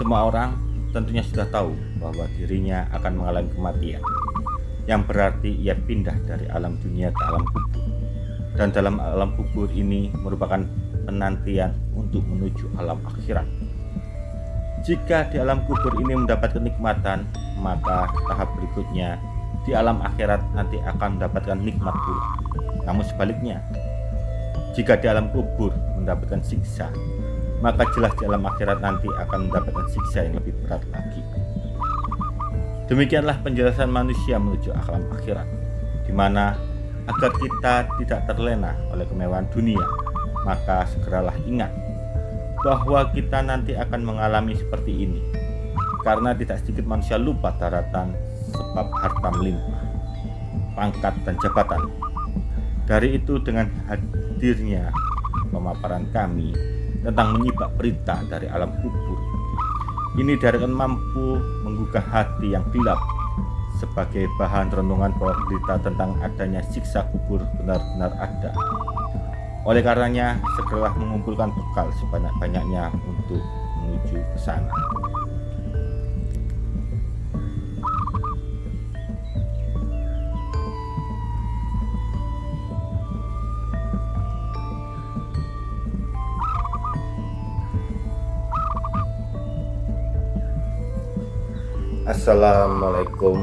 Semua orang tentunya sudah tahu bahwa dirinya akan mengalami kematian yang berarti ia pindah dari alam dunia ke alam kubur. Dan dalam alam kubur ini merupakan penantian untuk menuju alam akhirat. Jika di alam kubur ini mendapat kenikmatan maka tahap berikutnya di alam akhirat nanti akan mendapatkan nikmat pula. Namun sebaliknya jika di alam kubur mendapatkan siksa maka jelas di alam akhirat nanti akan mendapatkan siksa yang lebih berat lagi. Demikianlah penjelasan manusia menuju alam akhirat, di mana agar kita tidak terlena oleh kemewahan dunia, maka segeralah ingat bahwa kita nanti akan mengalami seperti ini, karena tidak sedikit manusia lupa daratan sebab harta melimpah, pangkat dan jabatan. Dari itu dengan hadirnya pemaparan kami tentang menyibak berita dari alam kubur ini diharapkan mampu menggugah hati yang gelap sebagai bahan renungan bahwa berita tentang adanya siksa kubur benar-benar ada. Oleh karenanya, segeralah mengumpulkan bekal sebanyak-banyaknya untuk menuju ke sana. Assalamualaikum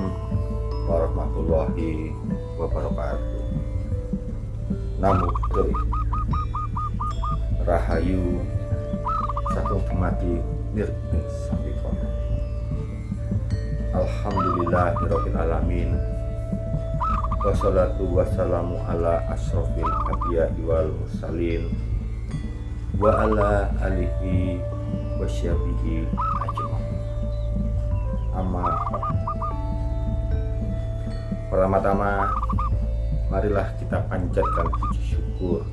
warahmatullahi wabarakatuh. Namo Rahayu. Satu Kemati Nirping Sambikon Alhamdulillahirrahmanirrahim. Alamin Wassalatu wassalamu ala asrofil abiyadi wal mursalin. Wa ala alihi wasyabihi pertama-tama marilah kita panjatkan puji syukur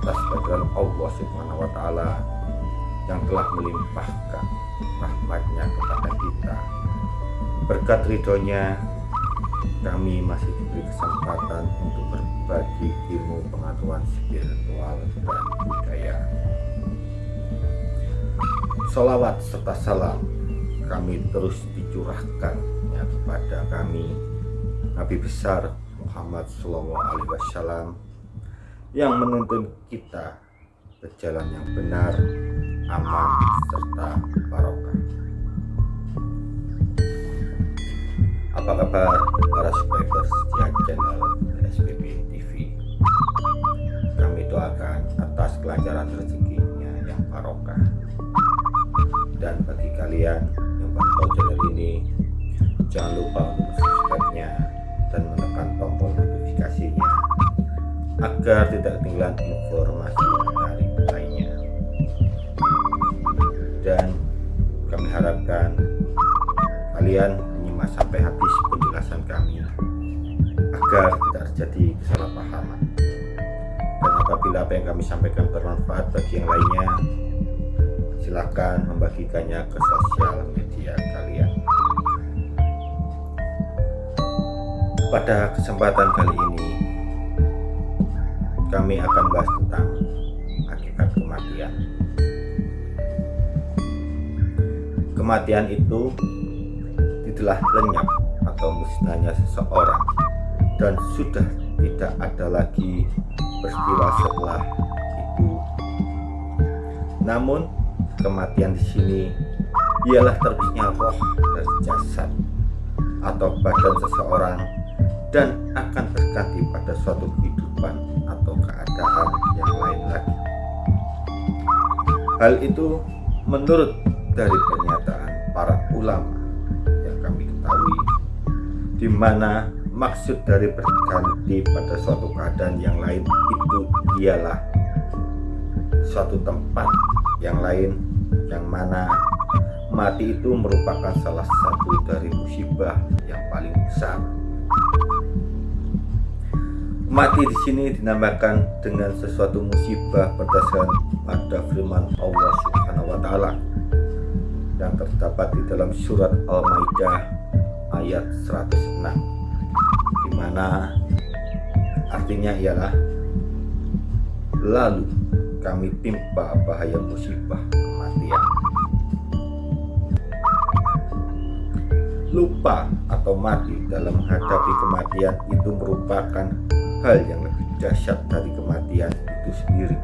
atas kehadiran Allah Subhanahu wa taala yang telah melimpahkan rahmatnya kepada kita. Berkat ridhonya kami masih diberi kesempatan untuk berbagi ilmu pengetahuan spiritual dan budaya. Salawat serta salam kami terus dicurahkan kepada kami Nabi besar Muhammad Sallallahu Alaihi Wasallam yang menuntun kita ke jalan yang benar, aman serta barokah. Apa kabar para subscribers setia channel SPP TV? Kami doakan atas kelancaran rezekinya yang barokah. Dan bagi kalian pantau channel ini jangan lupa untuk agar tidak ketinggalan informasi menarik lainnya. Dan kami harapkan kalian menyimak sampai habis penjelasan kami agar tidak terjadi kesalahpahaman. Dan apabila apa yang kami sampaikan bermanfaat bagi yang lainnya silahkan membagikannya ke sosial media kalian. Pada kesempatan kali ini kami akan bahas tentang hakikat kematian. Kematian itu tidaklah lenyap atau musnahnya seseorang dan sudah tidak ada lagi peristiwa setelah itu. Namun kematian di sini ialah terbitnya roh dari jasad atau badan seseorang dan akan terganti pada suatu kehidupan atau keadaan yang lain lagi. Hal itu menurut dari pernyataan para ulama yang kami ketahui di mana maksud dari berganti pada suatu keadaan yang lain itu ialah suatu tempat yang lain yang mana mati itu merupakan salah satu dari musibah yang paling besar. Mati di sini dinamakan dengan sesuatu musibah berdasarkan pada firman Allah Subhanahu wa taala yang terdapat di dalam surat Al-Maidah ayat 106 di mana artinya ialah lalu kami timpa bahaya musibah kematian. Lupa atau mati dalam menghadapi kematian itu merupakan hal yang lebih dahsyat dari kematian itu sendiri.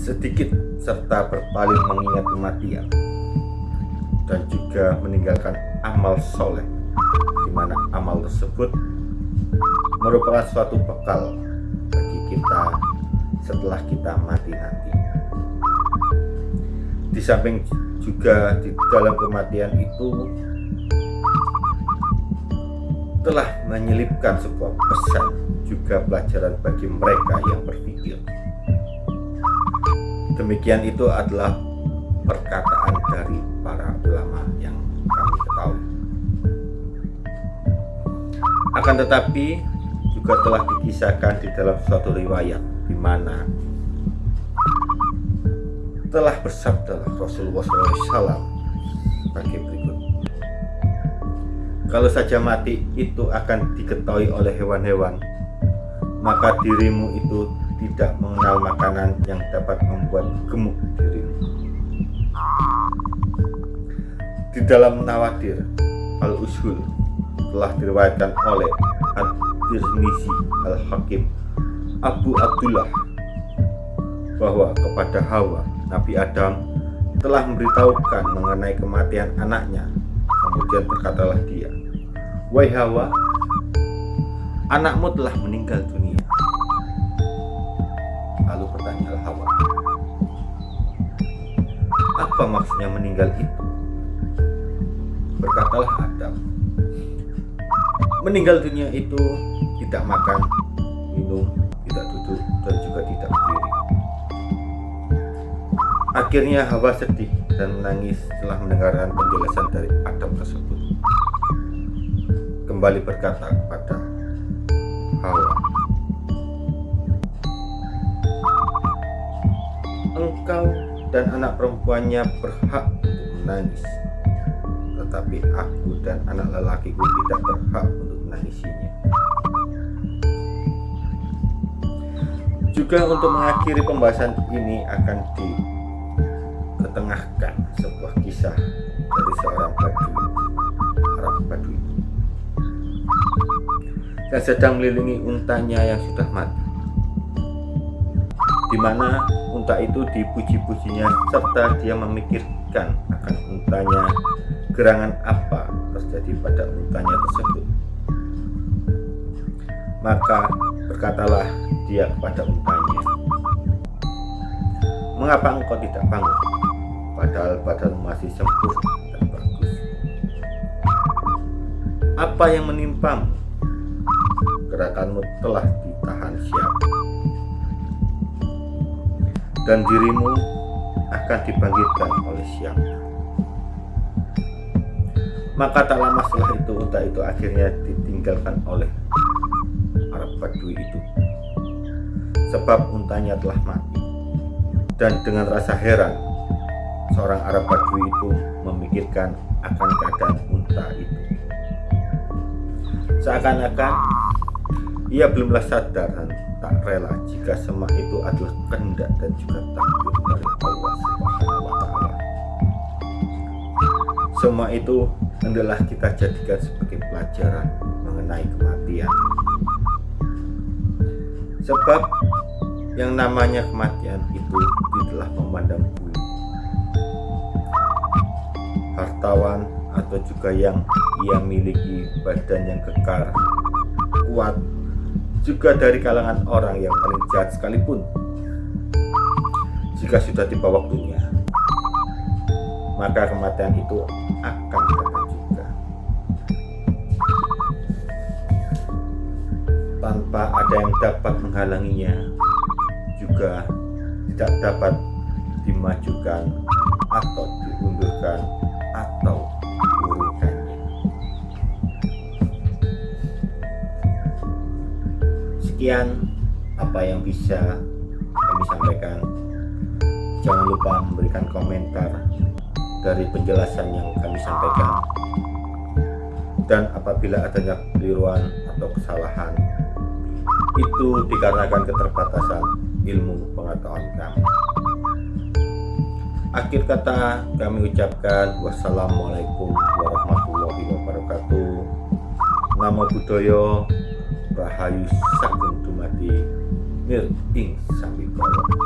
Sedikit serta berpaling mengingat kematian dan juga meninggalkan amal soleh di mana amal tersebut merupakan suatu bekal bagi kita setelah kita mati nanti. Di samping juga di dalam kematian itu telah menyelipkan sebuah pesan juga pelajaran bagi mereka yang berpikir. Demikian itu adalah perkataan dari para ulama yang kami ketahui. Akan tetapi juga telah dikisahkan di dalam suatu riwayat di mana telah bersabda Rasulullah SAW sebagai berikut kalau saja mati itu akan diketahui oleh hewan-hewan maka dirimu itu tidak mengenal makanan yang dapat membuat gemuk dirimu di dalam Nawadir Al-Usul telah diriwayatkan oleh At-Tirmizi Al-Hakim Abu Abdullah bahwa kepada Hawa Nabi Adam telah memberitahukan mengenai kematian anaknya. Kemudian berkatalah dia, Wahai Hawa, anakmu telah meninggal dunia. Lalu bertanyalah Hawa, apa maksudnya meninggal itu? Berkatalah Adam, meninggal dunia itu tidak makan, minum, tidak duduk, dan juga tidak berdiri. Akhirnya Hawa sedih dan menangis setelah mendengarkan penjelasan dari Adam tersebut. Kembali berkata kepada Hawa, Engkau dan anak perempuannya berhak untuk menangis, tetapi aku dan anak lelakiku tidak berhak untuk menangisinya. Juga untuk mengakhiri pembahasan ini akan di mengetengahkan sebuah kisah yang sedang melindungi untanya yang sudah mati di mana unta itu dipuji-pujinya serta dia memikirkan akan untanya gerangan apa terjadi pada untanya tersebut maka berkatalah dia kepada untanya mengapa engkau tidak bangun padahal badan masih sempurna dan bagus. Apa yang menimpamu? Gerakanmu telah ditahan siap. Dan dirimu akan dibangkitkan oleh siapa? Maka tak lama setelah itu unta itu akhirnya ditinggalkan oleh Arab Badui itu sebab untanya telah mati dan dengan rasa heran seorang Arab Badui itu memikirkan akan keadaan unta itu. Seakan-akan ia belumlah sadar dan tak rela jika semua itu adalah kehendak dan juga takdir dari Allah taala. Semua itu adalah kita jadikan sebagai pelajaran mengenai kematian. Sebab yang namanya kematian itu tidaklah memandang hartawan atau juga yang ia miliki badan yang kekar, kuat, juga dari kalangan orang yang paling jahat sekalipun. Jika sudah tiba waktunya, maka kematian itu akan datang juga. Tanpa ada yang dapat menghalanginya, juga tidak dapat dimajukan atau diundurkan Sekian apa yang bisa kami sampaikan. Jangan lupa memberikan komentar dari penjelasan yang kami sampaikan. Dan apabila adanya keliruan atau kesalahan, itu dikarenakan keterbatasan ilmu pengetahuan kami. Akhir kata kami ucapkan wassalamualaikum warahmatullahi wabarakatuh. Namo Buddhaya Rahayu Sagung Dumadi Mir ing Sambikala